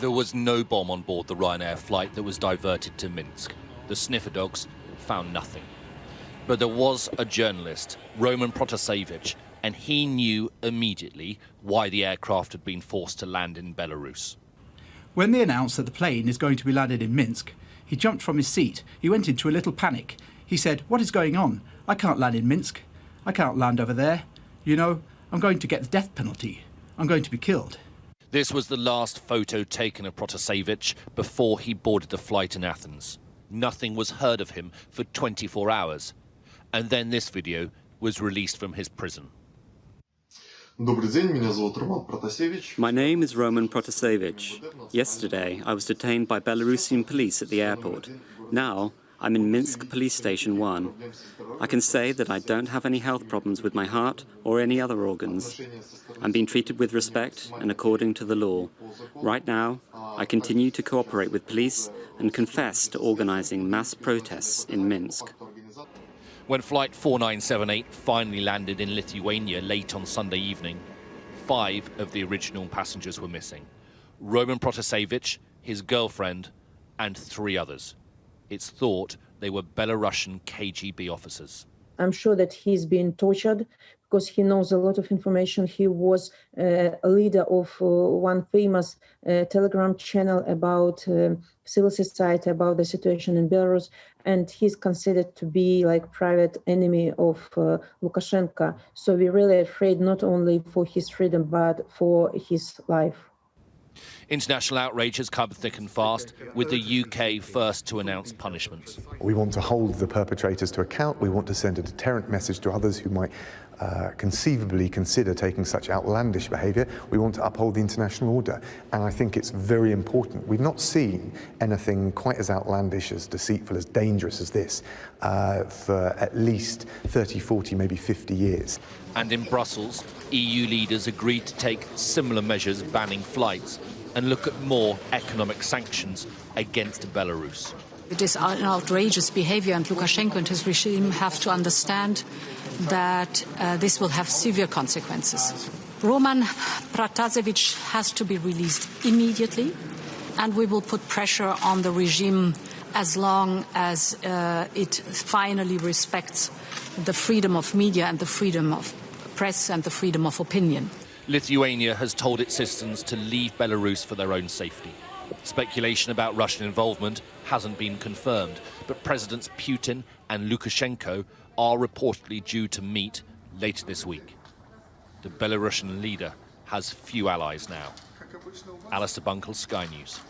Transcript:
There was no bomb on board the Ryanair flight that was diverted to Minsk. The sniffer dogs found nothing. But there was a journalist, Roman Protasevich, and he knew immediately why the aircraft had been forced to land in Belarus. When they announced that the plane is going to be landed in Minsk, he jumped from his seat. He went into a little panic. He said, What is going on? I can't land in Minsk. I can't land over there. You know, I'm going to get the death penalty. I'm going to be killed. This was the last photo taken of Protasevich before he boarded the flight in Athens. Nothing was heard of him for 24 hours. And then this video was released from his prison. My name is Roman Protasevich. Yesterday, I was detained by Belarusian police at the airport. Now, I'm in Minsk Police Station 1. I can say that I don't have any health problems with my heart or any other organs. I'm being treated with respect and according to the law. Right now, I continue to cooperate with police and confess to organizing mass protests in Minsk. When Flight 4978 finally landed in Lithuania late on Sunday evening, five of the original passengers were missing. Roman Protasevich, his girlfriend, and three others. It's thought they were Belarusian KGB officers. I'm sure that he's been tortured because he knows a lot of information. He was uh, a leader of uh, one famous uh, Telegram channel about uh, civil society, about the situation in Belarus, and he's considered to be like private enemy of uh, Lukashenko. So we're really afraid not only for his freedom, but for his life. International outrage has come thick and fast, with the UK first to announce punishments. We want to hold the perpetrators to account. We want to send a deterrent message to others who might uh, conceivably consider taking such outlandish behaviour. We want to uphold the international order. And I think it's very important. We've not seen anything quite as outlandish, as deceitful, as dangerous as this uh, for at least 30, 40, maybe 50 years. And in Brussels, EU leaders agreed to take similar measures banning flights and look at more economic sanctions against Belarus. It is an outrageous behavior, and Lukashenko and his regime have to understand that uh, this will have severe consequences. Roman Protasevich has to be released immediately, and we will put pressure on the regime as long as uh, it finally respects the freedom of media and the freedom of press and the freedom of opinion. Lithuania has told its citizens to leave Belarus for their own safety. Speculation about Russian involvement hasn't been confirmed, but Presidents Putin and Lukashenko are reportedly due to meet later this week. The Belarusian leader has few allies now. Alistair Bunkall, Sky News.